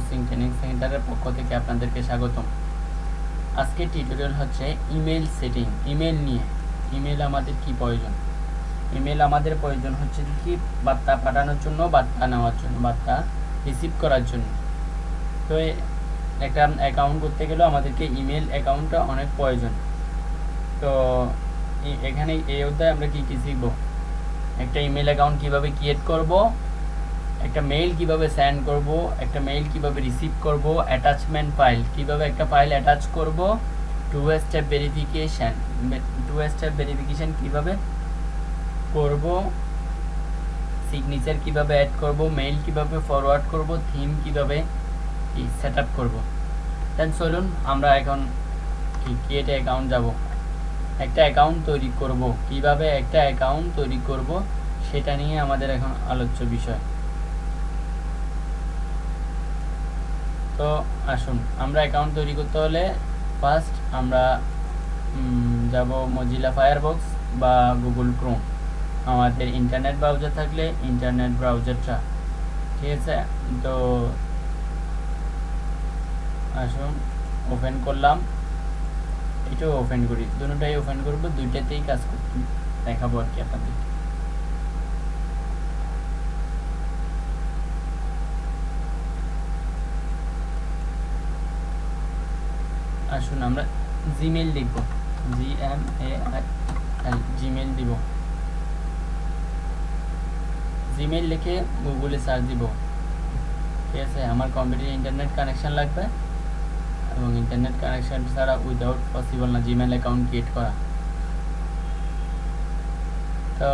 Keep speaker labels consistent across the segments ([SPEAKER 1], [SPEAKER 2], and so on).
[SPEAKER 1] Coaching training সেন্টারের পক্ষ থেকে আপনাদেরকে স্বাগতম। আজকে টিউটোরিয়াল হচ্ছে ইমেল সেটিং ইমেল নিয়ে ইমেল আমাদের কি প্রয়োজন? ইমেল আমাদের প্রয়োজন হচ্ছে কি? বার্তা পাঠানোর জন্য, বার্তা নেওয়ার জন্য, বার্তা রিসিভ করার জন্য। তো একটা অ্যাকাউন্ট করতে গেলেও আমাদেরকে ইমেল অ্যাকাউন্টটা অনেক প্রয়োজন। তো এখানে এই অধ্যায়ে আমরা কি, কী শিখব? একটা ইমেল অ্যাকাউন্ট কীভাবে ক্রিয়েট করব? একটা মেইল কীভাবে সেন্ড করব, একটা মেইল কীভাবে রিসিভ করব অ্যাটাচমেন্ট ফাইল কীভাবে একটা ফাইল অ্যাটাচ করব two step verification two step verification কীভাবে করব সিগনেচার কীভাবে অ্যাড করব মেইল কীভাবে ফরওয়ার্ড করব থিম কীভাবে সেট আপ করব। দেন চলুন, আমরা এখন ক্রিয়েটে অ্যাকাউন্ট যাব। একটা অ্যাকাউন্ট তৈরি করব। কীভাবে একটা অ্যাকাউন্ট তৈরি করব, সেটা নিয়ে আমাদের এখন আলোচ্য বিষয়। তো আসুন, আমরা অ্যাকাউন্ট তৈরি করতে হলে ফার্স্ট আমরা যাব মজিলা ফায়ারবক্স বা গুগল ক্রোম আমাদের ইন্টারনেট ব্রাউজার থাকলে ইন্টারনেট ব্রাউজারটা ঠিক আছে? তো আসুন ওপেন করলাম। এটাও ওপেন করি দুটোটাই ওপেন করব, দুইটাতেই কাজ দেখাবো আর কি আপনাদেরকে। আসুন, আমরা জিমেল লিখব। জি এম এ জিমেল দিব। জিমেল লিখে গুগলে সার্চ দিব। ঠিক আছে, আমার কম্পিউটারে ইন্টারনেট কানেকশান লাগবে এবং ইন্টারনেট কানেকশান ছাড়া উইদাউট পসিবল না জিমেল অ্যাকাউন্ট ক্রিয়েট করা। তো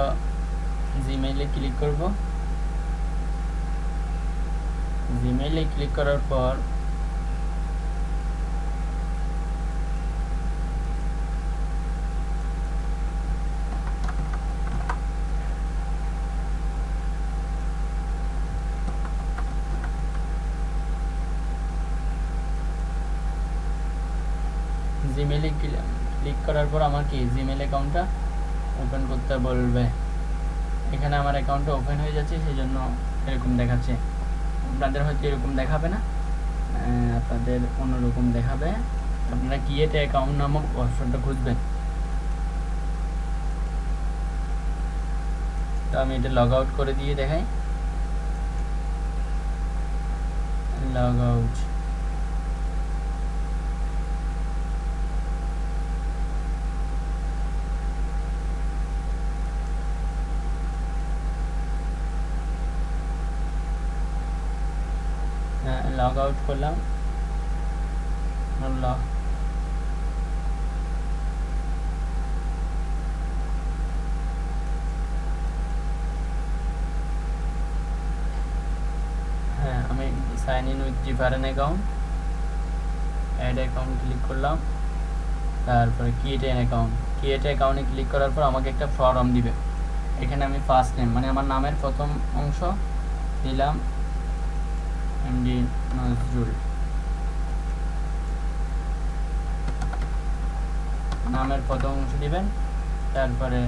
[SPEAKER 1] জিমেইলে ক্লিক করব। জিমেইলে ক্লিক করার পর ক্লিক করার পর আমাকে জিমেল অ্যাকাউন্টটা ওপেন করতে বলবে? এখানে আমার অ্যাকাউন্টটা ওপেন হয়ে যাচ্ছে সেই জন্য এরকম দেখাচ্ছে। আপনাদের হয়তো এরকম দেখাবে না। আপনাদের অন্যরকম দেখাবে। আপনারা কি কিয়েতে অ্যাকাউন্ট নামক ওয়েবসাইটটা খুঁজবেন? তো আমি এটা লগ আউট করে দিয়ে দেখাই। লগ আউট লগ আউট করলাম। Log sign in with different account add account click করলাম। তারপরে ক্রিয়েট এন অ্যাকাউন্ট ক্রিয়েট অ্যাকাউন্টে ক্লিক করার পর আমাকে একটা ফর্ম দিবে। এখানে আমি ফার্স্ট নেম মানে আমার নামের প্রথম অংশ দিলাম। এমডি নজরুল। নামের প্রথম অংশ দিবেন তারপরে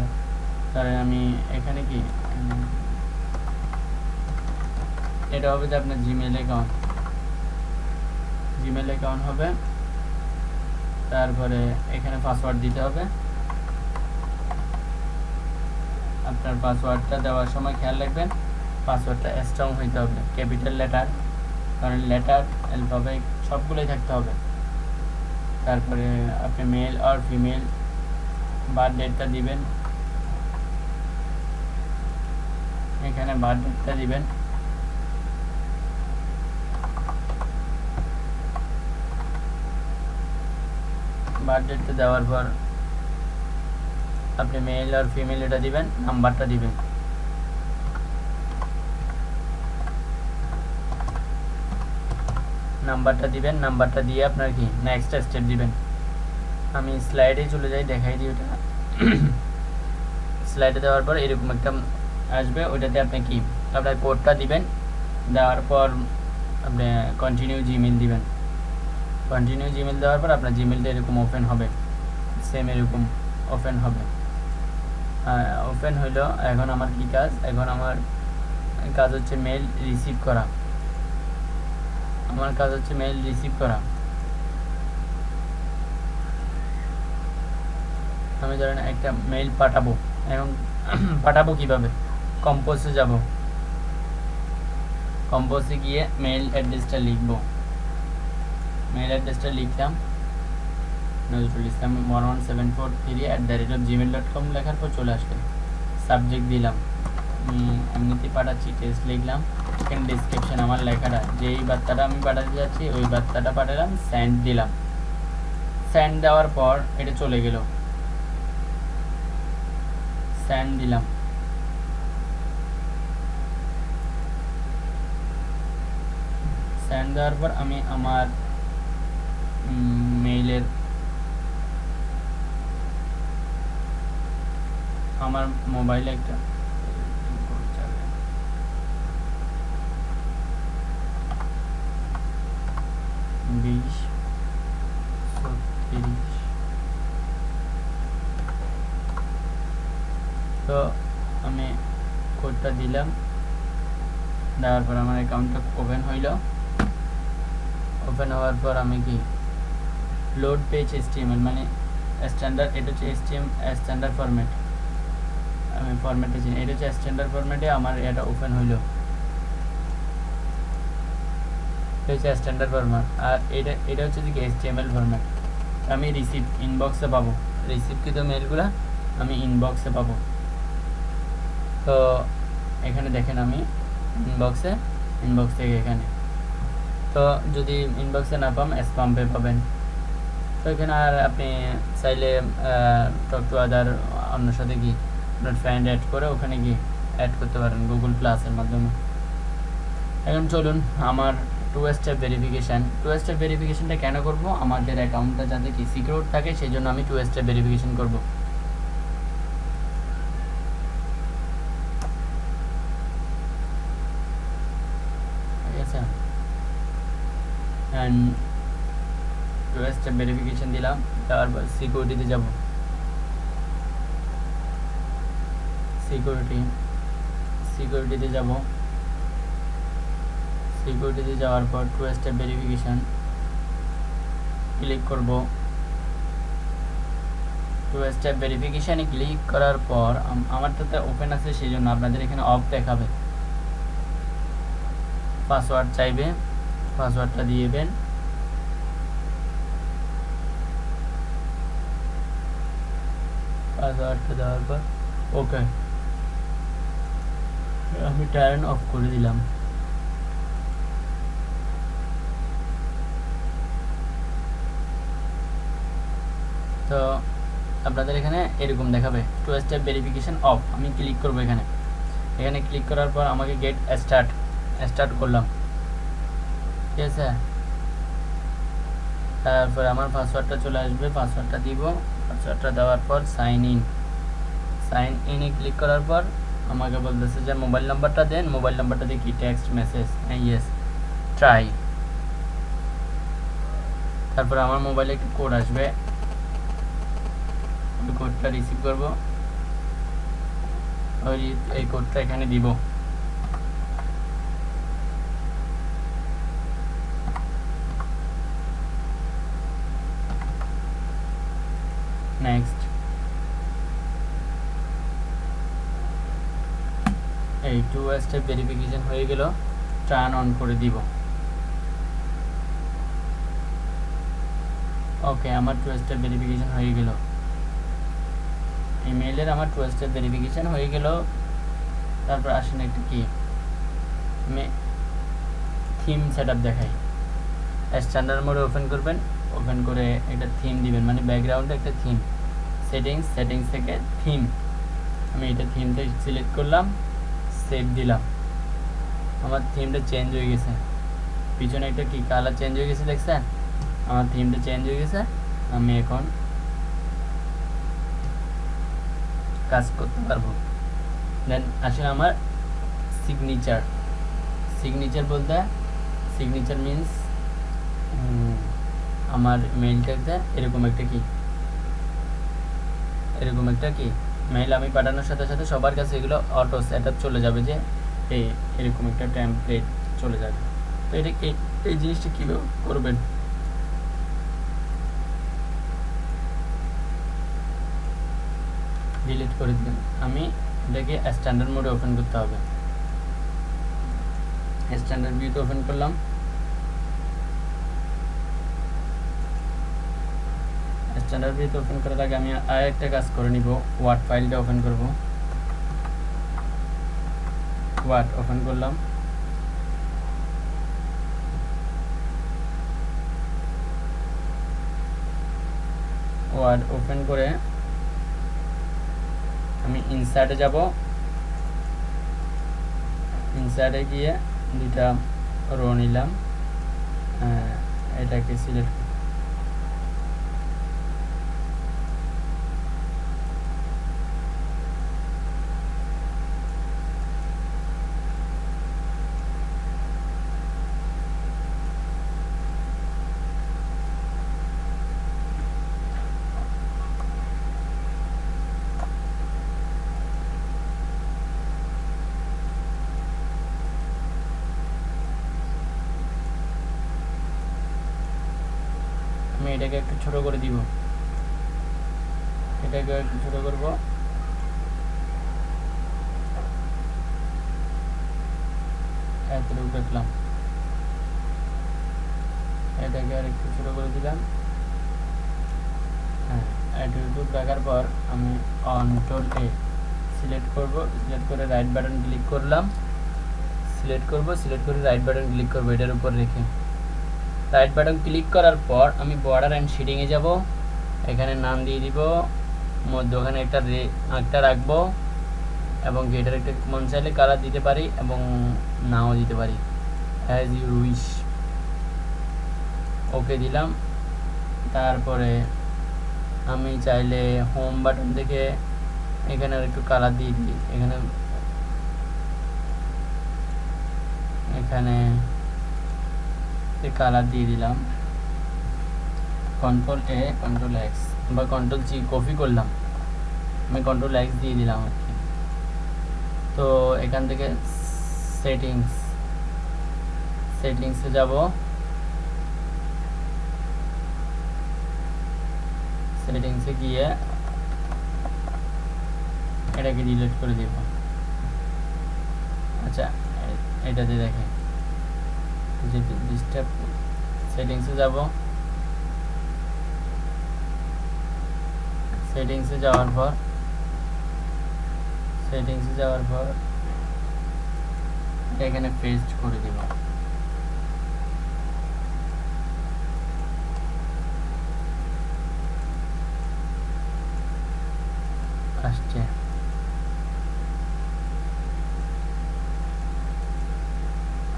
[SPEAKER 1] তাহলে আমি এখানে কি এটা হবে যে আপনার জিমেল অ্যাকাউন্ট জিমেল অ্যাকাউন্ট হবে, তারপরে এখানে পাসওয়ার্ড দিতে হবে। আপনার পাসওয়ার্ডটা দেওয়ার সময় খেয়াল রাখবেন পাসওয়ার্ডটা স্ট্রং হইতে হবে ক্যাপিটাল লেটার কারণ লেটার অ্যালফাবেট সবগুলোই থাকতে হবে। তারপরে আপনি মেল আর ফিমেল বার্থ ডেটটা দিবেন। এখানে বার্থ ডেটটা দিবেন। বার্থ ডেটটা দেওয়ার পর আপনি মেল আর ফিমেল এটা দিবেন নাম্বারটা দিবেন। নাম্বারটা দিবেন, নাম্বারটা দিয়ে আপনার কি নেক্সট স্টেপ দিবেন। আমি স্লাইডে চলে যাই, দেখাই দিই ওটা। স্লাইডে দেওয়ার পর এরকম একটা আসবে, ওইটাতে আপনি কি আপনার কোডটা দিবেন, দেওয়ার পর আপনি কন্টিনিউ জিমেল দিবেন। কন্টিনিউ জিমেল দেওয়ার পর আপনার জিমেলটা এরকম ওপেন হবে। সেম এরকম ওপেন হবে। ওপেন হইল, এখন আমার কি কাজ? এখন আমার কাজ হচ্ছে মেল রিসিভ করা। আমার কাজ হচ্ছে মেইল রিসিভ করা। আমি ধরেন একটা মেইল পাঠাবো এখন পাঠাবো কীভাবে? কম্পোজে যাব। কম্পোজে গিয়ে মেইল অ্যাড্রেসটা লিখব। মেইল অ্যাড্রেসটা লিখলাম। Nazrul Islam one one seven four three at the rate of Gmail dot com লেখার পর চলে আসবে সাবজেক্ট দিলাম। এমনিতেই পাঠাচ্ছি টেস্ট লিখলাম। এখানে ডিসক্রিপশন আমার লেখাটা। যেই বার্তাটা আমি পাঠাতে যাচ্ছি, ওই বার্তাটা পাঠালাম স্যান্ড দিলাম। স্যান্ড দেওয়ার পর এটা চলে গেল। স্যান্ড দিলাম। স্যান্ড দেওয়ার পর আমি আমার মেইলের আমার মোবাইলে একটা বিশ ছত্রিশ তো আমি কোডটা দিলাম। দেওয়ার পর আমার অ্যাকাউন্টটা ওপেন হইল। ওপেন হওয়ার পর আমি কি? লোড পেজ এসটিএমএল মানে স্ট্যান্ডার্ড এটা হচ্ছে এসটিএম স্ট্যান্ডার্ড ফরম্যাট আমি ফরম্যাটে চিনি। এটা হচ্ছে স্ট্যান্ডার্ড ফরম্যাটে আমার এটা ওপেন হইল। এটা হচ্ছে স্ট্যান্ডার্ড ফরম্যাট আর এটা এটা হচ্ছে কি এসটিএমএল ফরম্যাট আমি রিসিভ ইনবক্সে পাবো। রিসিভকৃত মেলগুলো আমি ইনবক্সে পাবো। তো এখানে দেখেন আমি ইনবক্সে ইনবক্স থেকে এখানে। তো যদি ইনবক্সে না পাম স্পাম্পে পাবেন। তো এখানে আর আপনি চাইলে টক টু আদার অন্য সাথে কি আপনার ফ্রেন্ড অ্যাড করে ওখানে গিয়ে অ্যাড করতে পারেন গুগল প্লাসের মাধ্যমে। এখন চলুন, আমার two step verification two step ভেরিফিকেশানটা কেন করব? আমাদের অ্যাকাউন্টটা যাতে কি সিকিউর থাকে সেই জন্য আমি টু স্টেপ ভেরিফিকেশান করব অ্যান্ড টু ভেরিফিকেশান দিলাম, তারপর সিকিউরিটিতে যাব। সিকিউরিটি সিকিউরিটিতে যাব। সিকিউরিটিতে যাওয়ার পর টু স্টেপ ভেরিফিকেশান ক্লিক করব। টু স্টেপ ভেরিফিকেশানে ক্লিক করার পর আমারটাতে ওপেন আছে সেই জন্য আপনাদের এখানে অফ দেখাবে। পাসওয়ার্ড চাইবে পাসওয়ার্ডটা দিয়ে দেবেন পাসওয়ার্ডটা দেওয়ার পর ওকে আমি টার্ন অফ করে দিলাম। তো আপনাদের এখানে এরকম দেখাবে টু স্টেপ ভেরিফিকেশন অফ আমি ক্লিক করব এখানে। এখানে ক্লিক করার পর আমাকে গেট স্টার্ট স্টার্ট করলাম। ঠিক আছে? তারপর আমার পাসওয়ার্ডটা চলে আসবে পাসওয়ার্ডটা দিব। পাসওয়ার্ডটা দেওয়ার পর সাইন ইন সাইন ইনে ক্লিক করার পর আমাকে বলতেছে যে মোবাইল নাম্বারটা দেন মোবাইল নাম্বারটা কি? টেক্সট মেসেজ ইয়েস ট্রাই তারপর আমার মোবাইলে একটি কোড আসবে। কোডটা রিসিভ করব। ওই এই কোডটা এখানে দিব। নেক্সট এই টু স্টেপ ভেরিফিকেশন হয়ে গেল টার্ন অন করে দিব। ওকে আমার টু স্টেপ ভেরিফিকেশন হয়ে গেল। ইমেইলের আমার টু স্টেপ ভেরিফিকেশন হয়ে গেল। তারপর আসেন একটা কি? আমি থিম সেট আপ দেখাই স্ট্যান্ডার্ড মোডে ওপেন করবেন ওপেন করে একটা থিম দিবেন মানে ব্যাকগ্রাউন্ডে একটা থিম সেটিংস সেটিংস থেকে থিম আমি এটা থিমটা সিলেক্ট করলাম সেভ দিলাম। আমার থিমটা চেঞ্জ হয়ে গেছে। পিছনে একটা কি কালার চেঞ্জ হয়ে গেছে দেখছেন? আমার থিমটা চেঞ্জ হয়ে গেছে। আমি এখন কাজ করতে পারব। দেন আসলে আমার সিগনেচার সিগনেচার বলতে সিগনেচার মিন্স আমার মেইলটাতে এরকম একটা কি এরকম একটা কি মেইল আমি পাঠানোর সাথে সাথে সবার কাছে এগুলো অটো সেট চলে যাবে যে এই এরকম একটা টেমপ্লেট চলে যাবে। তো এটা এই জিনিসটা কীভাবে করবেন ডিলিট করে আমি এটাকে স্ট্যান্ডার্ড মোডে ওপেন করতে হবে। স্ট্যান্ডার্ড ভিউতে ওপেন করলাম। স্ট্যান্ডার্ড ভিউতে ওপেন করার আগে আমি আর একটা কাজ করে নিব। ওয়ার্ড ফাইলটা ওপেন করব। ওয়ার্ড ওপেন করলাম। ওয়ার্ড ওপেন করে ইনসার্টে যাব। ইনসার্টে গিয়ে দুইটা রো নিলাম। এটাকে সিলেক্ট আমি এটাকে একটু ছোট করে দিব। এটাকে একটু ছোট করব। এতটুকু রাখলাম এটাকে আর একটু ছোট করে দিলাম। হ্যাঁ এতটুকু রাখার পর আমি কন্ট্রোল এ সিলেক্ট করব। সিলেক্ট করে রাইট বাটন ক্লিক করলাম। সিলেক্ট করব সিলেক্ট করে রাইট বাটন ক্লিক করব এটার উপর রেখে। রাইট বাটন ক্লিক করার পর আমি বর্ডার অ্যান্ড শেডিংয়ে যাব। এখানে নাম দিয়ে দিব। মধ্যখানে একটা রে, আঁকটা রাখব। এবং গেটের একটা মন চাইলে কালার দিতে পারি এবং নাও দিতে পারি। অ্যাজ ইউ উইশ ওকে দিলাম। তারপরে আমি চাইলে হোম বাটন থেকে এখানে আর একটু কালার দিয়ে দিই। এখানে এখানে কালার দিয়ে দিলাম। কন্ট্রোল এ কন্ট্রোল এক্স বা কন্ট্রোল জি কপি করলাম। আমি কন্ট্রোল এক্স দিয়ে দিলাম আর কি। তো এখান থেকে সেটিংস সেটিংসে যাব। সেটিংসে গিয়ে এটাকে ডিলিট করে দেব। আচ্ছা এটাতে দেখে ডিস্টার্ব সেটিংসে যাব। সেটিংসে যাওয়ার পর, সেটিংসে যাওয়ার পর এখানে পেস্ট করে দিব। আসছে।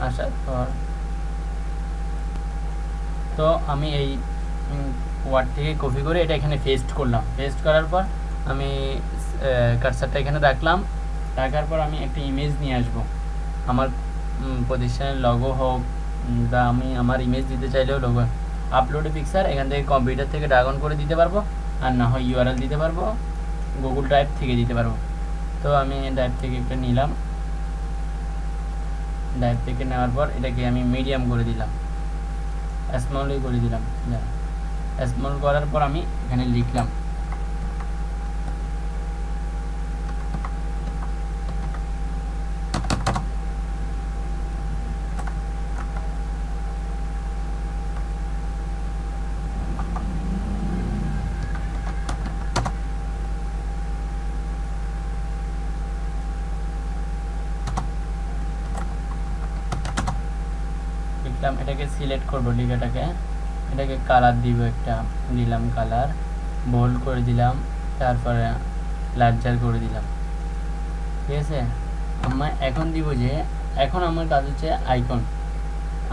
[SPEAKER 1] আসার পর তো আমি এই ওয়ার্ড থেকে কপি করে এটা এখানে পেস্ট করলাম। পেস্ট করার পর আমি কারসারটা এখানে রাখলাম। রাখার পর আমি একটা ইমেজ নিয়ে আসব। আমার প্রতিষ্ঠানের লগো হোক বা আমি আমার ইমেজ দিতে চাইলেও লগো আপলোডে পিকচার এখান থেকে কম্পিউটার থেকে ড্রাগন করে দিতে পারব। আর না হয় ইউআরএল দিতে পারব গুগল ড্রাইভ থেকে দিতে পারব। তো আমি ড্রাইভ থেকে একটা নিলাম। ড্রাইভ থেকে নেওয়ার পর এটাকে আমি মিডিয়াম করে দিলাম। স্মলই করে দিলাম স্মল করার পর আমি এখানে লিখলাম। লিখলাম এটাকে সিলেক্ট করব লিখাটাকে এটাকে কালার দিব একটা দিলাম কালার বোল্ড করে দিলাম, তারপরে লার্জার করে দিলাম। ঠিক আছে? আমার এখন দিব যে, এখন আমার কাজ হচ্ছে আইকন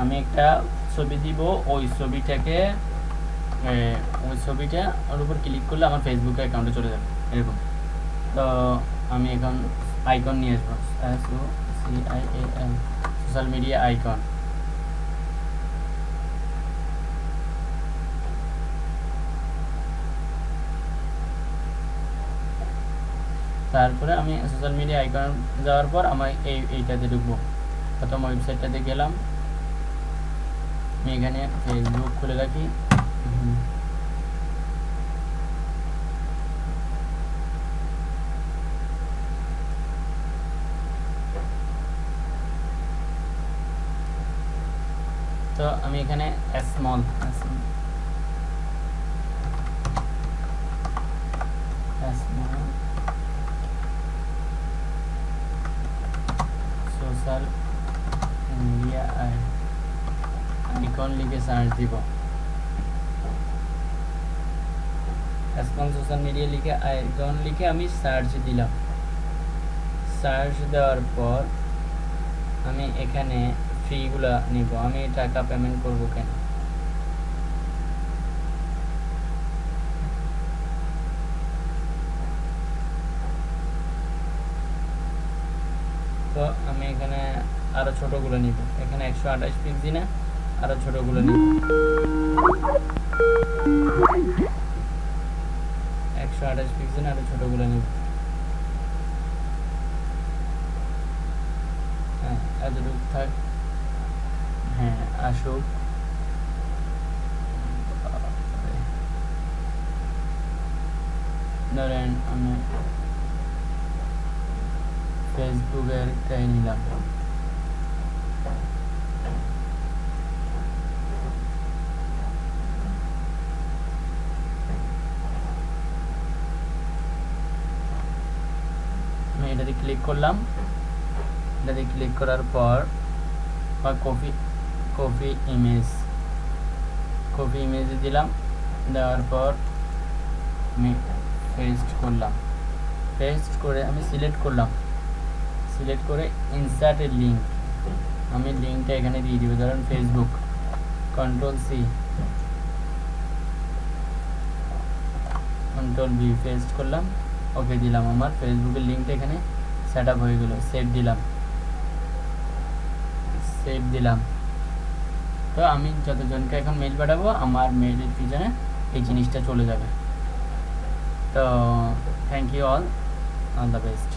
[SPEAKER 1] আমি একটা ছবি দিব, ওই ছবিটাকে ওই ছবিটা ওর উপর ক্লিক করলে আমার ফেসবুক অ্যাকাউন্টে চলে যাবে, এরকম। তো আমি এখন আইকন নিয়ে আসব। সোশ্যাল মিডিয়া আইকন তারপরে আমি সোশ্যাল মিডিয়া আইকন যাওয়ার পর আমার এই এইটাতে ঢুকবো। প্রথম ওয়েবসাইটটাতে গেলাম। আমি এখানে ফেসবুক খুলে রাখি। তো আমি এখানে স্মল সোশ্যাল মিডিয়া সার্চ দিব। সোশ্যাল মিডিয়া লিখে আইকন লিখে আমি সার্চ দিলাম। সার্চ দেওয়ার পর আমি এখানে ফ্রিগুলা নিব। আমি টাকা পেমেন্ট করব কেন? তো আমি এখানে আরও ছোটগুলো নিব। এখানে একশো আঠাশ পিক্সি না আরও ছোটগুলো নিব একশো আঠাশ পিক্সি না আরও ছোটগুলো নিব হ্যাঁ এতটুকু থাক। হ্যাঁ আসুক। ধরেন আমি ফেসবুকের টাই নিলাম আমি এটাতে ক্লিক করলাম। এটাতে ক্লিক করার পর copy copy image copy image দিলাম। দেওয়ার পর আমি পেস্ট করলাম। পেস্ট করে আমি সিলেক্ট করলাম। সিলেক্ট করে ইনসার্টের লিঙ্ক আমি লিঙ্কটা এখানে দিয়ে দিব। ধরেন Facebook control C control B paste করলাম। ওকে দিলাম আমার। ফেসবুকের লিঙ্কটা এখানে সেট আপ হয়ে গেল সেভ দিলাম। সেভ দিলাম। তো আমি যতজনকে এখন মেল পাঠাবো, আমার মেলের পিছনে এই জিনিসটা চলে যাবে। তো thank you all all the best